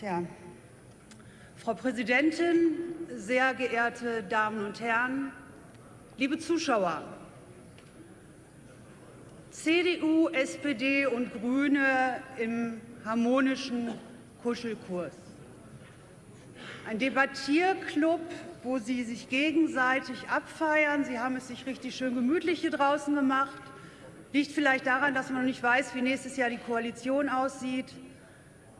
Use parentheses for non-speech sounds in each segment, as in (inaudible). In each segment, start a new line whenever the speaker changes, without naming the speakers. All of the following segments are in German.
Tja. Frau Präsidentin, sehr geehrte Damen und Herren, liebe Zuschauer! CDU, SPD und Grüne im harmonischen Kuschelkurs. Ein Debattierclub, wo Sie sich gegenseitig abfeiern. Sie haben es sich richtig schön gemütlich hier draußen gemacht. Liegt vielleicht daran, dass man noch nicht weiß, wie nächstes Jahr die Koalition aussieht.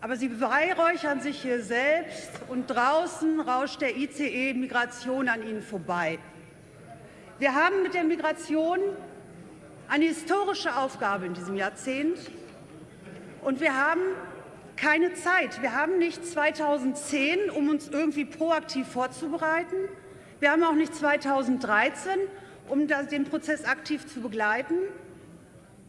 Aber Sie beweihräuchern sich hier selbst, und draußen rauscht der ICE Migration an Ihnen vorbei. Wir haben mit der Migration eine historische Aufgabe in diesem Jahrzehnt, und wir haben keine Zeit. Wir haben nicht 2010, um uns irgendwie proaktiv vorzubereiten. Wir haben auch nicht 2013, um den Prozess aktiv zu begleiten.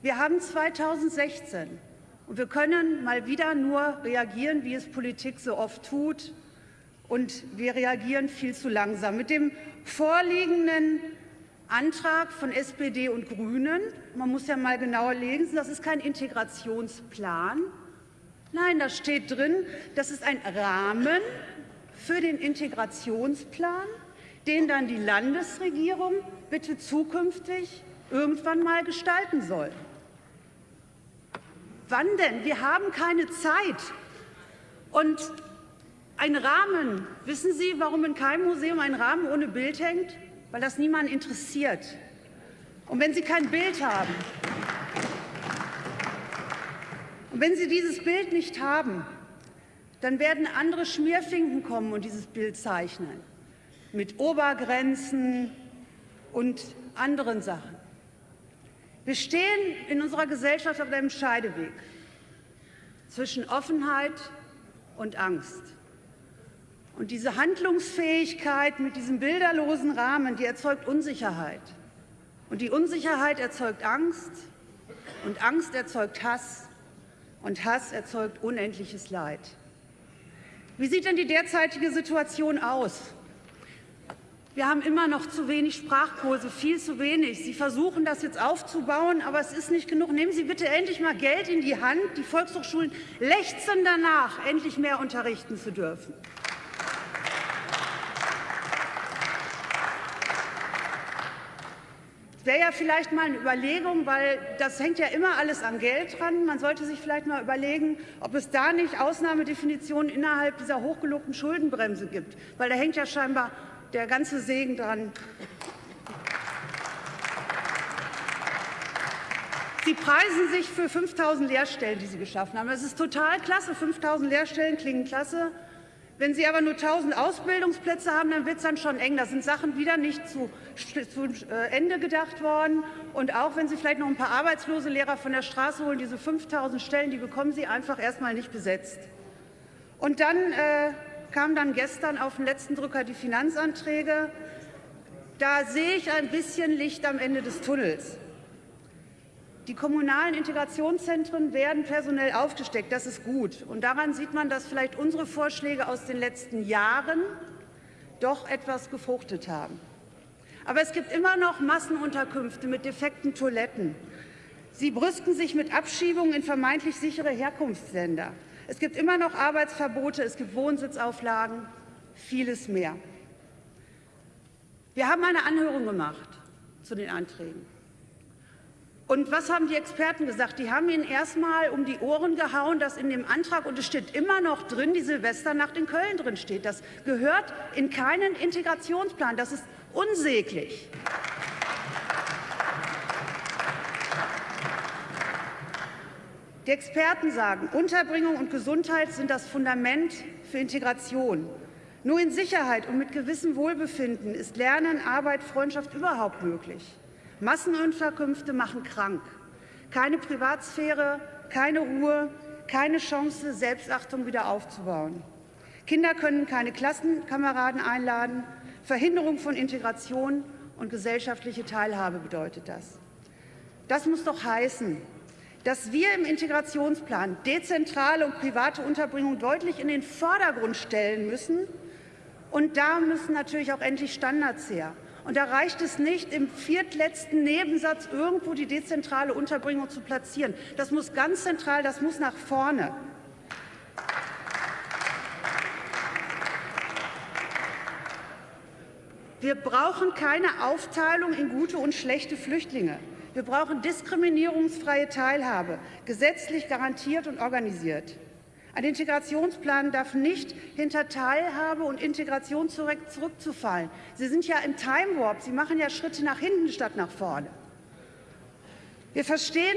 Wir haben 2016. Und wir können mal wieder nur reagieren, wie es Politik so oft tut. Und wir reagieren viel zu langsam. Mit dem vorliegenden Antrag von SPD und Grünen, man muss ja mal genauer lesen, das ist kein Integrationsplan. Nein, da steht drin, das ist ein Rahmen für den Integrationsplan, den dann die Landesregierung bitte zukünftig irgendwann mal gestalten soll. Wann denn? Wir haben keine Zeit. Und ein Rahmen, wissen Sie, warum in keinem Museum ein Rahmen ohne Bild hängt? Weil das niemand interessiert. Und wenn Sie kein Bild haben, und wenn Sie dieses Bild nicht haben, dann werden andere Schmierfinken kommen und dieses Bild zeichnen, mit Obergrenzen und anderen Sachen. Wir stehen in unserer Gesellschaft auf einem Scheideweg zwischen Offenheit und Angst. Und diese Handlungsfähigkeit mit diesem bilderlosen Rahmen, die erzeugt Unsicherheit. Und die Unsicherheit erzeugt Angst, und Angst erzeugt Hass, und Hass erzeugt unendliches Leid. Wie sieht denn die derzeitige Situation aus? Wir haben immer noch zu wenig Sprachkurse, viel zu wenig. Sie versuchen, das jetzt aufzubauen, aber es ist nicht genug. Nehmen Sie bitte endlich mal Geld in die Hand. Die Volkshochschulen lechzen danach, endlich mehr unterrichten zu dürfen. Wäre ja vielleicht mal eine Überlegung, weil das hängt ja immer alles an Geld dran. Man sollte sich vielleicht mal überlegen, ob es da nicht Ausnahmedefinitionen innerhalb dieser hochgelobten Schuldenbremse gibt, weil da hängt ja scheinbar der ganze Segen dran. Sie preisen sich für 5.000 Lehrstellen, die Sie geschaffen haben. Das ist total klasse. 5.000 Lehrstellen klingen klasse. Wenn Sie aber nur 1.000 Ausbildungsplätze haben, dann wird es dann schon eng. Da sind Sachen wieder nicht zu, zu äh, Ende gedacht worden. Und auch wenn Sie vielleicht noch ein paar arbeitslose Lehrer von der Straße holen, diese 5.000 Stellen, die bekommen Sie einfach erst mal nicht besetzt. Und dann äh, kamen dann gestern auf den letzten Drücker die Finanzanträge. Da sehe ich ein bisschen Licht am Ende des Tunnels. Die kommunalen Integrationszentren werden personell aufgesteckt. Das ist gut. Und daran sieht man, dass vielleicht unsere Vorschläge aus den letzten Jahren doch etwas gefruchtet haben. Aber es gibt immer noch Massenunterkünfte mit defekten Toiletten. Sie brüsten sich mit Abschiebungen in vermeintlich sichere Herkunftsländer. Es gibt immer noch Arbeitsverbote, es gibt Wohnsitzauflagen, vieles mehr. Wir haben eine Anhörung gemacht zu den Anträgen. Und was haben die Experten gesagt? Die haben ihnen erst mal um die Ohren gehauen, dass in dem Antrag, und es steht immer noch drin, die Silvesternacht in Köln drin steht. Das gehört in keinen Integrationsplan. Das ist unsäglich. Die Experten sagen, Unterbringung und Gesundheit sind das Fundament für Integration. Nur in Sicherheit und mit gewissem Wohlbefinden ist Lernen, Arbeit, Freundschaft überhaupt möglich. Massenunterkünfte machen krank. Keine Privatsphäre, keine Ruhe, keine Chance, Selbstachtung wieder aufzubauen. Kinder können keine Klassenkameraden einladen. Verhinderung von Integration und gesellschaftliche Teilhabe bedeutet das. Das muss doch heißen, dass wir im Integrationsplan dezentrale und private Unterbringung deutlich in den Vordergrund stellen müssen. Und da müssen natürlich auch endlich Standards her. Und da reicht es nicht, im viertletzten Nebensatz irgendwo die dezentrale Unterbringung zu platzieren. Das muss ganz zentral, das muss nach vorne. Wir brauchen keine Aufteilung in gute und schlechte Flüchtlinge. Wir brauchen diskriminierungsfreie Teilhabe, gesetzlich garantiert und organisiert. Ein Integrationsplan darf nicht hinter Teilhabe und Integration zurückzufallen. Sie sind ja im Time Warp. Sie machen ja Schritte nach hinten statt nach vorne. Wir verstehen,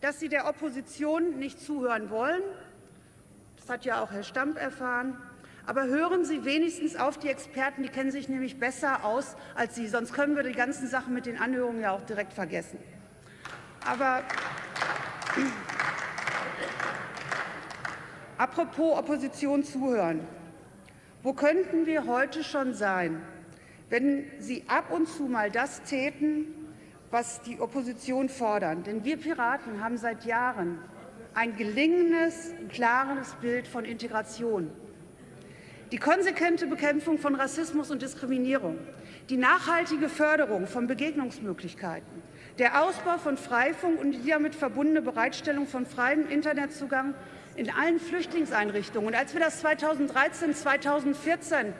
dass Sie der Opposition nicht zuhören wollen. Das hat ja auch Herr Stamp erfahren. Aber hören Sie wenigstens auf die Experten, die kennen sich nämlich besser aus als Sie. Sonst können wir die ganzen Sachen mit den Anhörungen ja auch direkt vergessen. Aber apropos Opposition zuhören. Wo könnten wir heute schon sein, wenn Sie ab und zu mal das täten, was die Opposition fordern. Denn wir Piraten haben seit Jahren ein gelingendes, klares Bild von Integration. Die konsequente Bekämpfung von Rassismus und Diskriminierung, die nachhaltige Förderung von Begegnungsmöglichkeiten, der Ausbau von Freifunk und die damit verbundene Bereitstellung von freiem Internetzugang in allen Flüchtlingseinrichtungen. Und als wir das 2013, 2014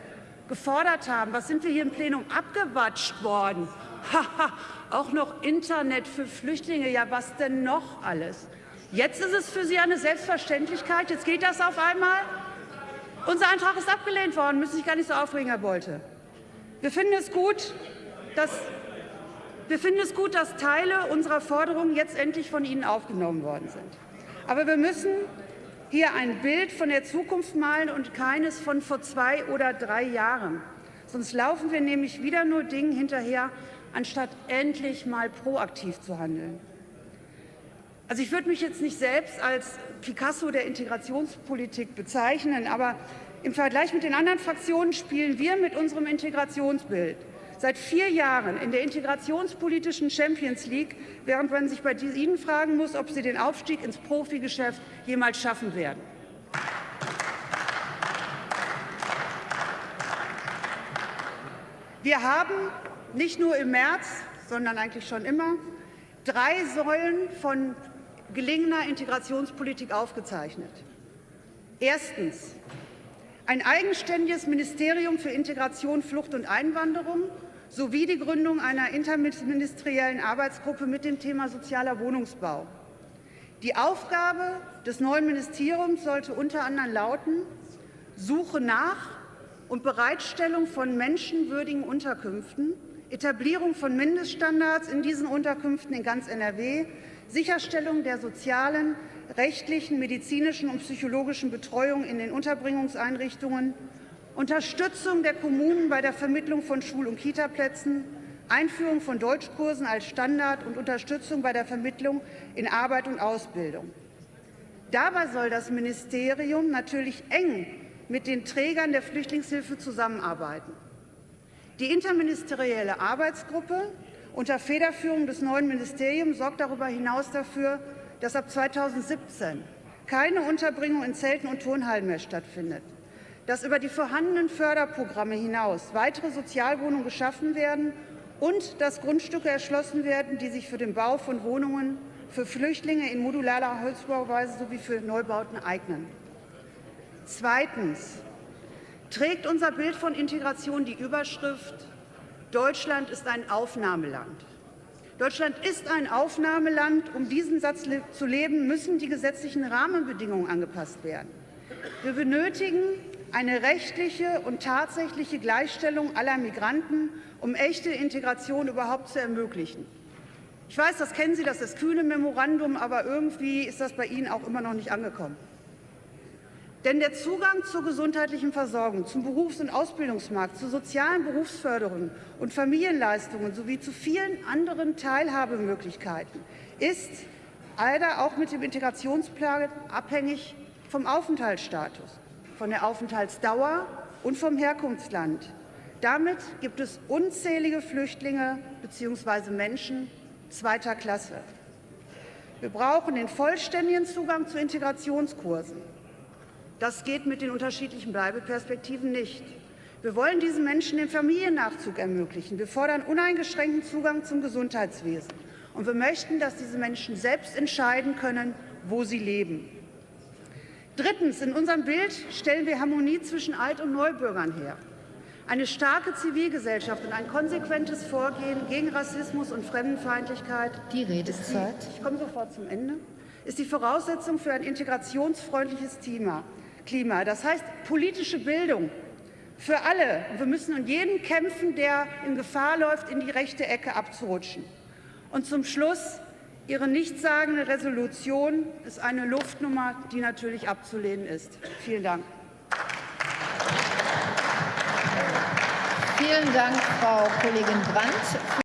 gefordert haben, was sind wir hier im Plenum abgewatscht worden? (laughs) Haha, auch noch Internet für Flüchtlinge. Ja, was denn noch alles? Jetzt ist es für Sie eine Selbstverständlichkeit. Jetzt geht das auf einmal. Unser Antrag ist abgelehnt worden. Müssen sich gar nicht so aufregen, Herr Bolte. Wir finden es gut, dass wir finden es gut, dass Teile unserer Forderungen jetzt endlich von Ihnen aufgenommen worden sind. Aber wir müssen hier ein Bild von der Zukunft malen und keines von vor zwei oder drei Jahren. Sonst laufen wir nämlich wieder nur Dingen hinterher, anstatt endlich mal proaktiv zu handeln. Also ich würde mich jetzt nicht selbst als Picasso der Integrationspolitik bezeichnen, aber im Vergleich mit den anderen Fraktionen spielen wir mit unserem Integrationsbild seit vier Jahren in der integrationspolitischen Champions League, während man sich bei Ihnen fragen muss, ob Sie den Aufstieg ins Profigeschäft jemals schaffen werden. Wir haben nicht nur im März, sondern eigentlich schon immer, drei Säulen von gelingender Integrationspolitik aufgezeichnet. Erstens ein eigenständiges Ministerium für Integration, Flucht und Einwanderung sowie die Gründung einer interministeriellen Arbeitsgruppe mit dem Thema sozialer Wohnungsbau. Die Aufgabe des neuen Ministeriums sollte unter anderem lauten, Suche nach und Bereitstellung von menschenwürdigen Unterkünften, Etablierung von Mindeststandards in diesen Unterkünften in ganz NRW, Sicherstellung der sozialen, rechtlichen, medizinischen und psychologischen Betreuung in den Unterbringungseinrichtungen, Unterstützung der Kommunen bei der Vermittlung von Schul- und Kitaplätzen, Einführung von Deutschkursen als Standard und Unterstützung bei der Vermittlung in Arbeit und Ausbildung. Dabei soll das Ministerium natürlich eng mit den Trägern der Flüchtlingshilfe zusammenarbeiten. Die interministerielle Arbeitsgruppe unter Federführung des neuen Ministeriums sorgt darüber hinaus dafür, dass ab 2017 keine Unterbringung in Zelten und Turnhallen mehr stattfindet, dass über die vorhandenen Förderprogramme hinaus weitere Sozialwohnungen geschaffen werden und dass Grundstücke erschlossen werden, die sich für den Bau von Wohnungen für Flüchtlinge in modularer Holzbauweise sowie für Neubauten eignen. Zweitens trägt unser Bild von Integration die Überschrift Deutschland ist ein Aufnahmeland. Deutschland ist ein Aufnahmeland. Um diesen Satz zu leben, müssen die gesetzlichen Rahmenbedingungen angepasst werden. Wir benötigen eine rechtliche und tatsächliche Gleichstellung aller Migranten, um echte Integration überhaupt zu ermöglichen. Ich weiß, das kennen Sie, das ist das kühne Memorandum, aber irgendwie ist das bei Ihnen auch immer noch nicht angekommen. Denn der Zugang zur gesundheitlichen Versorgung, zum Berufs- und Ausbildungsmarkt, zur sozialen Berufsförderung und Familienleistungen sowie zu vielen anderen Teilhabemöglichkeiten ist leider auch mit dem Integrationsplan abhängig vom Aufenthaltsstatus, von der Aufenthaltsdauer und vom Herkunftsland. Damit gibt es unzählige Flüchtlinge bzw. Menschen zweiter Klasse. Wir brauchen den vollständigen Zugang zu Integrationskursen. Das geht mit den unterschiedlichen Bleibeperspektiven nicht. Wir wollen diesen Menschen den Familiennachzug ermöglichen. Wir fordern uneingeschränkten Zugang zum Gesundheitswesen. Und wir möchten, dass diese Menschen selbst entscheiden können, wo sie leben. Drittens. In unserem Bild stellen wir Harmonie zwischen Alt- und Neubürgern her. Eine starke Zivilgesellschaft und ein konsequentes Vorgehen gegen Rassismus und Fremdenfeindlichkeit
Die Redezeit.
ich komme sofort zum Ende, ist die Voraussetzung für ein integrationsfreundliches Klima. Klima. Das heißt politische Bildung für alle. Wir müssen um jeden kämpfen, der in Gefahr läuft, in die rechte Ecke abzurutschen. Und zum Schluss, Ihre nichtssagende Resolution ist eine Luftnummer, die natürlich abzulehnen ist. Vielen Dank.
Vielen Dank, Frau Kollegin Brandt.